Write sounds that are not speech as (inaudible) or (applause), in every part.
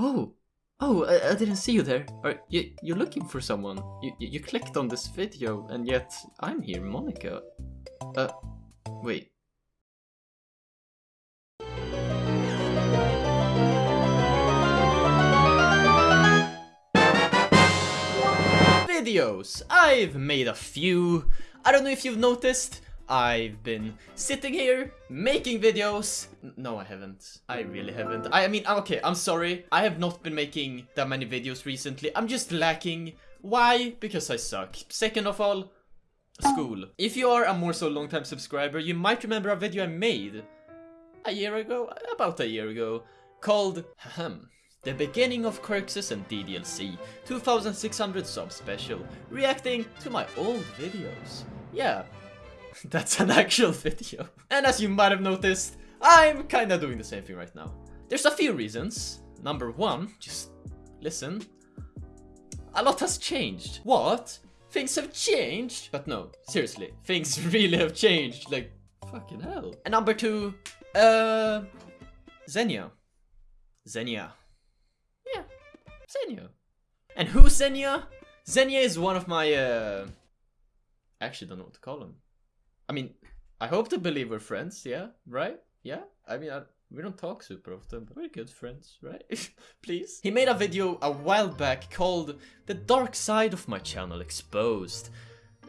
Oh, oh, I, I didn't see you there. Are you you're looking for someone? You, you you clicked on this video, and yet I'm here, Monika. Uh, wait. Videos! I've made a few. I don't know if you've noticed. I've been sitting here making videos. No, I haven't. I really haven't. I, I mean, okay, I'm sorry. I have not been making that many videos recently. I'm just lacking. Why? Because I suck. Second of all, school. If you are a more so long time subscriber, you might remember a video I made a year ago, about a year ago, called Ahem. The beginning of Quirxes and DDLC 2600 sub special, reacting to my old videos. Yeah, (laughs) that's an actual video. And as you might have noticed, I'm kinda doing the same thing right now. There's a few reasons. Number one, just listen. A lot has changed. What? Things have changed? But no, seriously, things (laughs) really have changed. Like, fucking hell. And number two, uh, Xenia. Xenia. Yeah, Xenia. And who's Xenia? Xenia is one of my, uh, I actually don't know what to call him. I mean, I hope to believe we're friends, yeah? Right? Yeah? I mean, I, we don't talk super often, but we're good friends, right? (laughs) Please? He made a video a while back called The Dark Side of My Channel Exposed.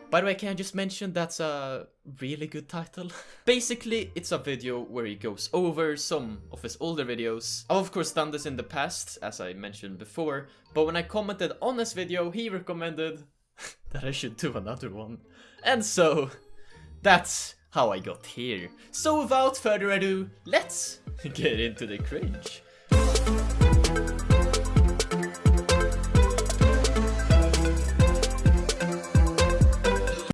By the way, can I just mention that's a really good title? (laughs) Basically, it's a video where he goes over some of his older videos. I've of course done this in the past, as I mentioned before, but when I commented on this video, he recommended (laughs) that I should do another one. And so, that's how I got here. So without further ado, let's (laughs) get into the cringe.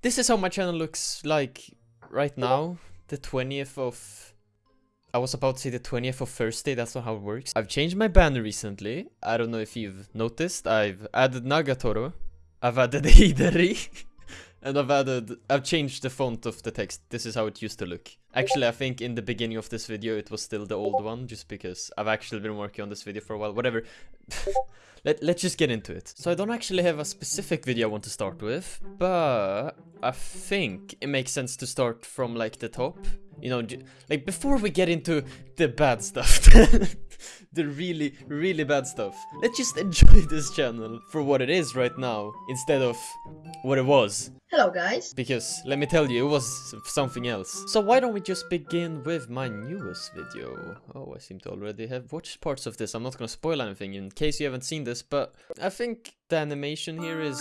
This is how my channel looks like right now, the 20th of... I was about to say the 20th of Thursday, that's not how it works. I've changed my banner recently. I don't know if you've noticed. I've added Nagatoro. I've added (laughs) Hidari. And I've added, I've changed the font of the text. This is how it used to look. Actually, I think in the beginning of this video, it was still the old one, just because I've actually been working on this video for a while. Whatever. (laughs) Let, let's just get into it. So I don't actually have a specific video I want to start with, but I think it makes sense to start from like the top. You know, like before we get into the bad stuff, (laughs) the really, really bad stuff. Let's just enjoy (laughs) this channel for what it is right now, instead of what it was. Hello guys. Because, let me tell you, it was something else. So why don't we just begin with my newest video? Oh, I seem to already have watched parts of this. I'm not gonna spoil anything in case you haven't seen this, but I think the animation here is...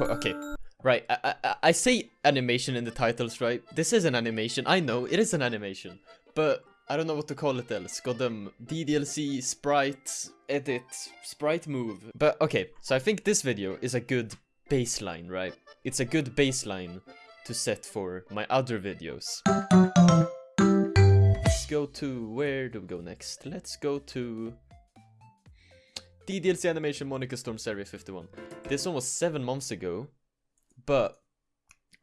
Okay, right, I, I, I say animation in the titles, right? This is an animation, I know, it is an animation. But I don't know what to call it else. Them DDLC, sprite, edit, sprite move. But okay, so I think this video is a good baseline, right? It's a good baseline to set for my other videos. Let's go to, where do we go next? Let's go to DDLC Animation Monika Storm Series 51. This one was 7 months ago, but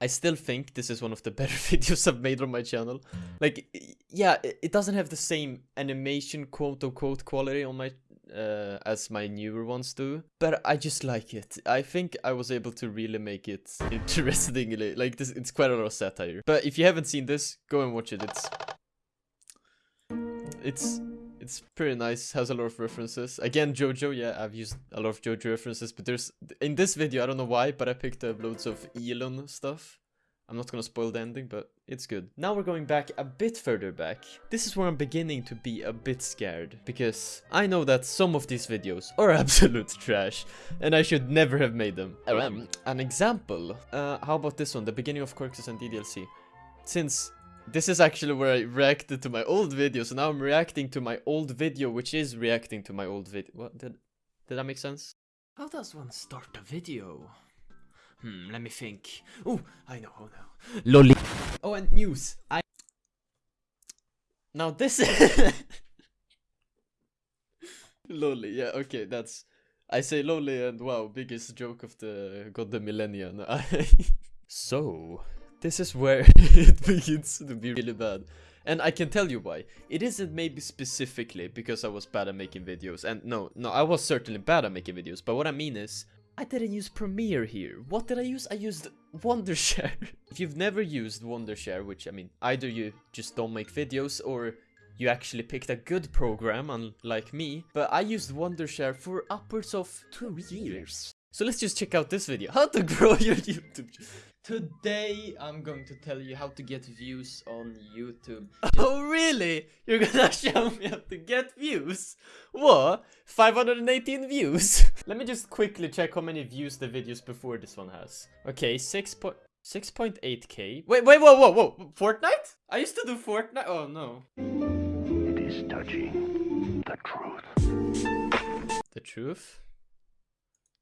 I still think this is one of the (laughs) better videos I've made on my channel. Like, yeah, it, doesn't have the same animation quote-unquote quality on my uh, as my newer ones do, but I just like it. I think I was able to really make it (laughs) interestingly. Like, this, it's quite a lot of satire. But if you haven't seen this, go and watch it. It's it's it's pretty nice. Has a lot of references. Again, JoJo. Yeah, I've used a lot of JoJo references, but there's in this video I don't know why, but I picked up loads of Elon stuff. I'm not gonna spoil the ending, but it's good. Now we're going back a bit further back. This is where I'm beginning to be a bit scared, because I know that some of these videos are (laughs) absolute trash, and I should never have made them. Um, an example, uh, how about this one, the beginning of Quirxes and DDLC? Since this is actually where I reacted to my old video, so now I'm reacting to my old video, which is reacting to my old video. What, did, did that make sense? How does one start a video? Hmm, let me think. Oh, I know, oh no. Lolly. Oh, and news. I. Now this. (laughs) Lolly, yeah, okay, that's. I say lolly and wow, biggest joke of the god the millennia. (laughs) No, I- so, this is where (laughs) it begins to be really bad. And I can tell you why. It isn't maybe specifically because I was bad at making videos. And no, no, I was certainly bad at making videos. But what I mean is, I didn't use Premiere here. What did I use? I used Wondershare. (laughs) if you've never used Wondershare, which I mean, either you just don't make videos or you actually picked a good program, unlike me. But I used Wondershare for upwards of two years. So let's just check out this video. How to (laughs) grow your YouTube Today I'm going to tell you how to get views on YouTube. (laughs) Oh really? You're gonna (laughs) show me how to get views? What? 518 views? (laughs) Let me just quickly check how many views the videos before this one has. Okay, 6 point... 6.8k. Wait, wait, whoa, whoa, whoa. Fortnite? I used to do Fortnite. Oh, no. It is touching the truth. The truth?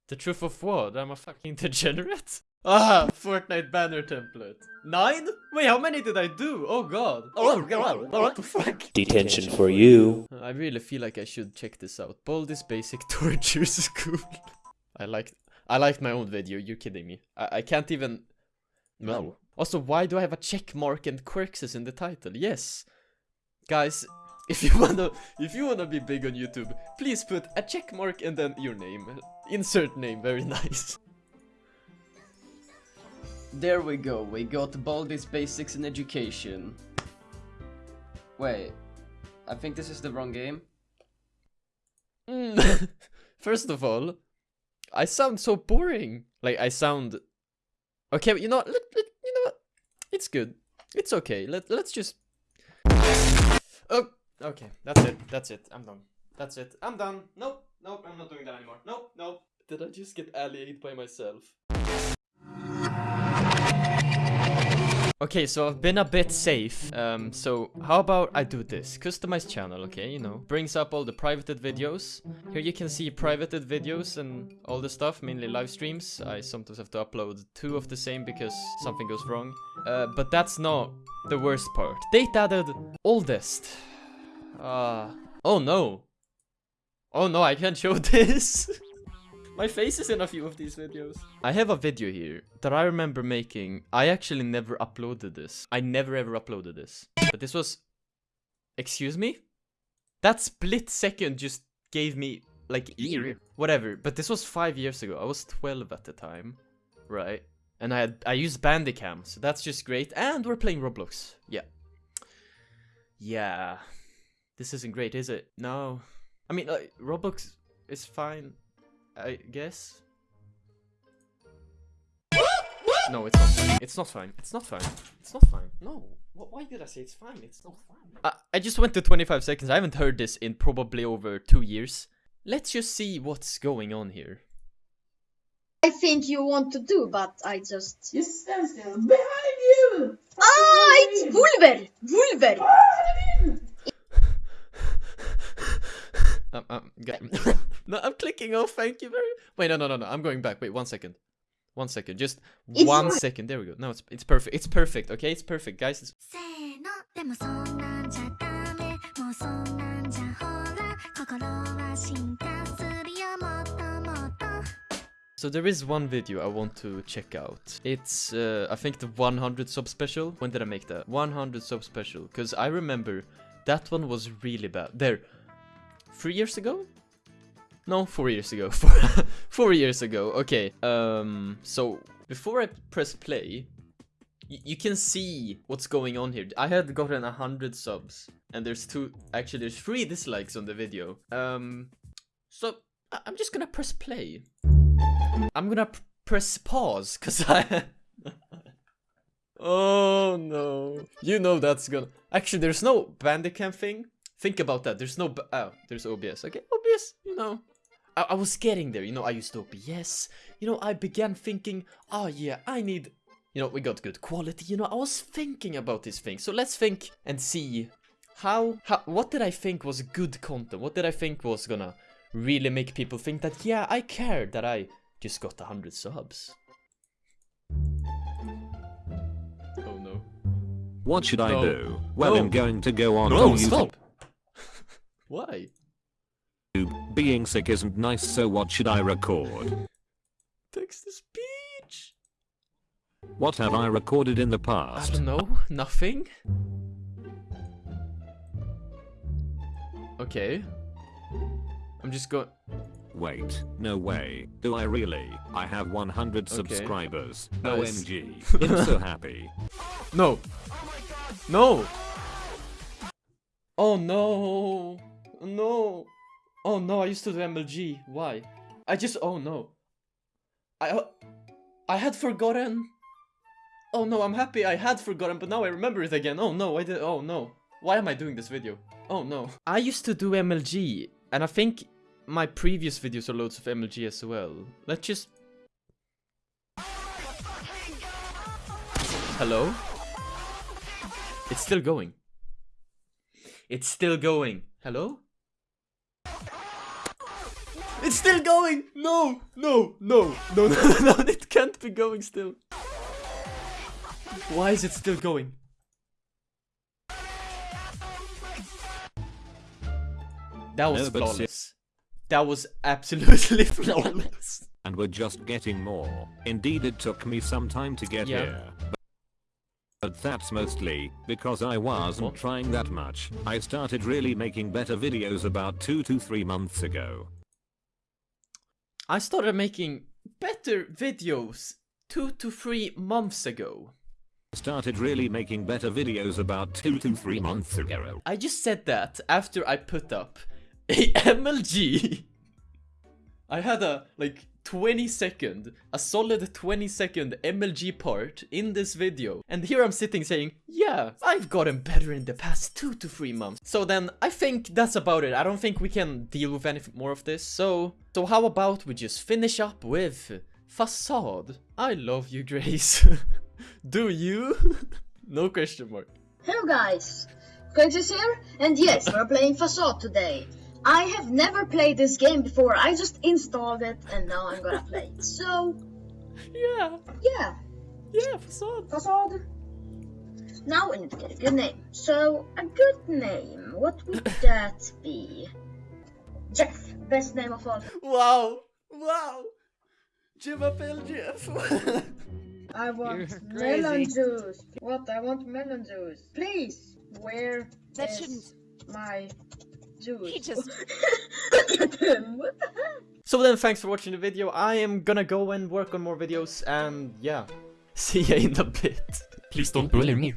The truth of what? I'm a fucking degenerate? Ah, Fortnite banner template. Nine? Wait, how many did I do? Oh god. Oh god, what the fuck? Detention for you. I really feel like I should check this out. Baldi's Basic (laughs) Torture School. I liked I liked my own video, you're kidding me. I, I can't even... No. Also, why do I have a check mark and Quirks in the title? Yes. Guys, if you wanna if you wanna be big on YouTube, please put a check mark and then your name. Insert name, very (laughs) nice. There we go, we got Baldi's Basics in Education. Wait, I think this is the wrong game. Mm. (laughs) First of all, I sound so boring. Like, I sound... Okay, but you know what? Let, let, you know what? It's good. It's okay. Let, let's just... Oh, okay. That's it. That's it. I'm done. That's it. I'm done. Nope. Nope. I'm not doing that anymore. Nope. Nope. Did I just get allied by myself? Okay, so I've been a bit safe. Um, so how about I do this? Customize channel, okay, you know. Brings up all the privated videos. Here you can see privated videos and all the stuff, mainly live streams. I sometimes have to upload two of the same because something goes wrong. Uh, but that's not the worst part. Date added oldest. Uh, oh no. Oh no, I can't show (laughs) this. My face is in a few of these videos. I have a video here that I remember making. I actually never uploaded this. I never ever uploaded this. But this was... Excuse me? That split second just gave me, like, whatever. But this was five years ago. I was 12 at the time. Right? And I had I used Bandicam, so that's just great. And we're playing Roblox. Yeah. Yeah. This isn't great, is it? No. I mean, like, Roblox is fine. I guess. No, it's not fine. It's not fine. It's not fine. It's not fine. No. Why did I say it's fine? It's not fine. I, I just went to 25 seconds. I haven't heard this in probably over two years. Let's just see what's going on here. I think you want to do, but I just... You stand still. Behind you! Ah, it's Wolver! Wolver! (laughs) um, um, (laughs) No, I'm clicking. Oh, thank you very. Wait, no, no, no, no. I'm going back. Wait, one second. One second. Just it's one not... second. There we go. No, it's it's perfect. It's perfect. Okay, it's perfect, guys. It's... So there is one video I want to check out. It's, uh, I think, the 100 sub special. When did I make that? 100 sub special. Because I remember that one was really bad. There. Three years ago? No, four years ago. (laughs) Four, four years ago. Okay. Um. So before I press play, you can see what's going on here. I had gotten a hundred subs, and there's two. Actually, there's three dislikes on the video. Um. So I- I'm just gonna press play. I'm gonna pr press pause, cause (laughs) I. (laughs) oh no! You know that's gonna. Actually, there's no Bandicam thing. Think about that. There's no. Oh, there's OBS. Okay, OBS. You know. I, I was getting there. You know, I used OBS. You know, I began thinking, oh yeah, I need. You know, we got good quality. You know, I was thinking about this thing. So let's think and see how. How. What did I think was good content? What did I think was gonna really make people think that yeah, I care that I just got 100 subs. Oh no. What should I do? Well, No. I'm going to go on No, stop! Why? Being sick isn't nice, so what should I record? Text to speech! What have I recorded in the past? I don't know. Nothing. Okay. I'm just going. Wait, no way. Do I really? I have 100 Okay. subscribers. Nice. OMG. (laughs) I'm so happy. No. No. Oh no. No. Oh no. I used to do MLG. Why? I just. Oh no. I. uh, I had forgotten. Oh no. I'm happy. I had forgotten, but now I remember it again. Oh no. I did. Oh no. Why am I doing this video? Oh no. I used to do MLG, and I think my previous videos are loads of MLG as well. Let's just. Hello? It's still going. It's still going. Hello? It's still going! No! No! No! No, no, no, (laughs) no, it can't be going still. Why is it still going? That was No, flawless. That was absolutely (laughs) flawless. And we're just getting more. Indeed, it took me some time to get Yeah. here. But that's mostly because I wasn't What? trying that much. I started really making better videos about 2 to 3 months ago. I started making better videos two to three months ago. Started really making better videos about 2 to 3 months ago. I just said that after I put up a (laughs) MLG. I had a like 20 second, a solid 20 second MLG part in this video. And here I'm sitting saying, yeah, I've gotten better in the past two to three months. So then I think that's about it. I don't think we can deal with any more of this. So, so how about we just finish up with Facade? I love you, Grace. (laughs) Do you? (laughs) no question mark. Hello guys, Quintus here, and yes, we're playing Facade today. I have never played this game before, I just installed it and now I'm gonna play it. So, Yeah, yeah, yeah, Facade. Facade. Now we need to get a good name. So, a good name, what would (laughs) that be? Jeff, best name of all. Wow! Wow! Jim up LGF! I (laughs) want melon juice. What? I want melon juice. Please, where That is shouldn't- my juice? He just- Look at him. What the heck? so then, thanks for watching the video. I am gonna go and work on more videos, and yeah. (laughs) See ya in a bit. Please don't bully me.